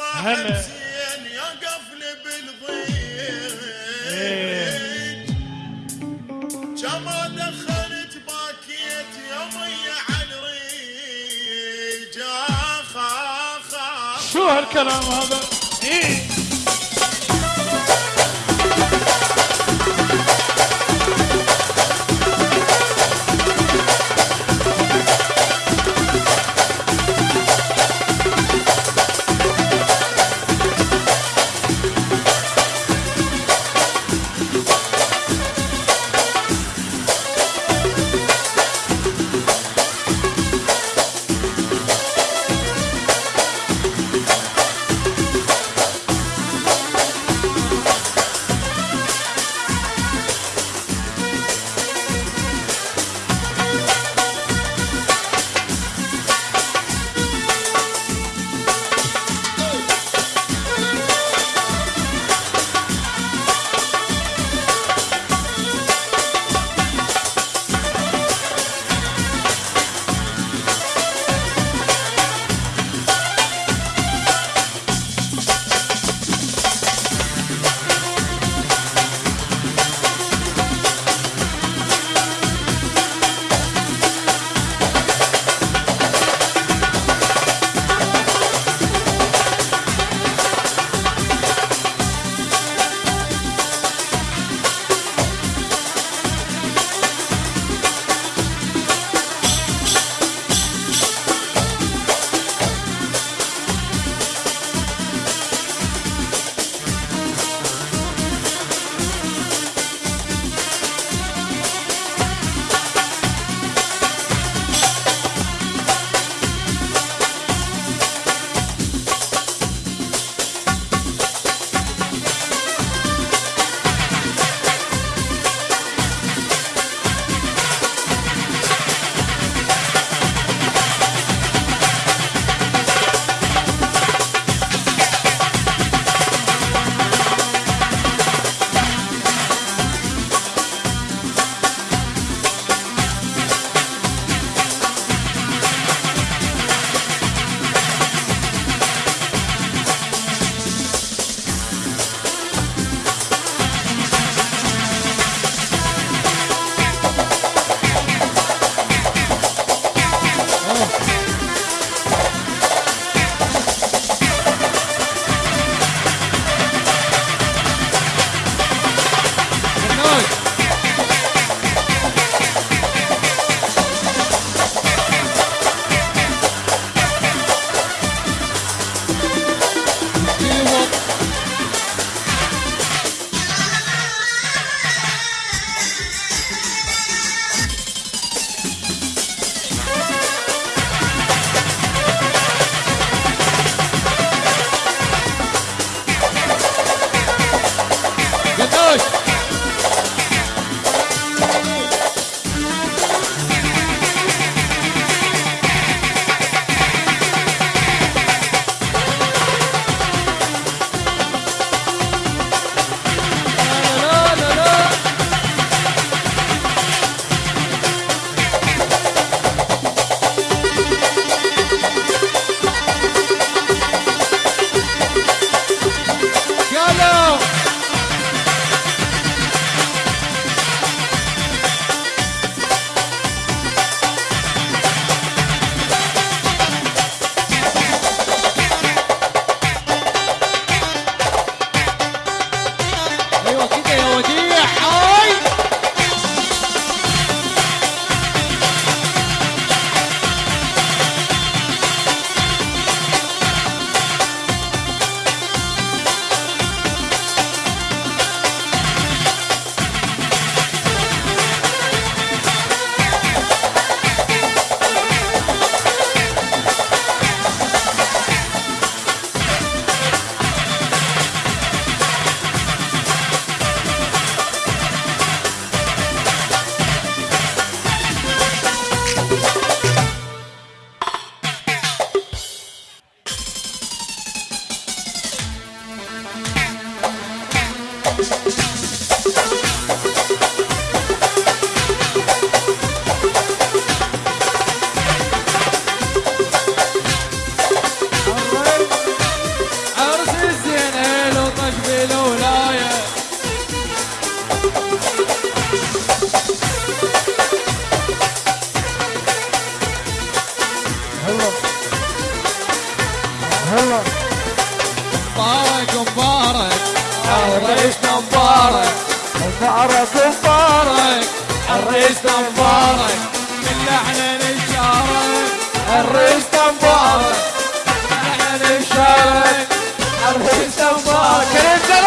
هلا. زين يا قفل بالضيق كما دخلت باكيت اخ شو هالكلام هذا؟ إيه. ثأرك مبارك الريس مبارك. من لحن نشارك الريس مبارك. من لحن نشارك الريس مبارك.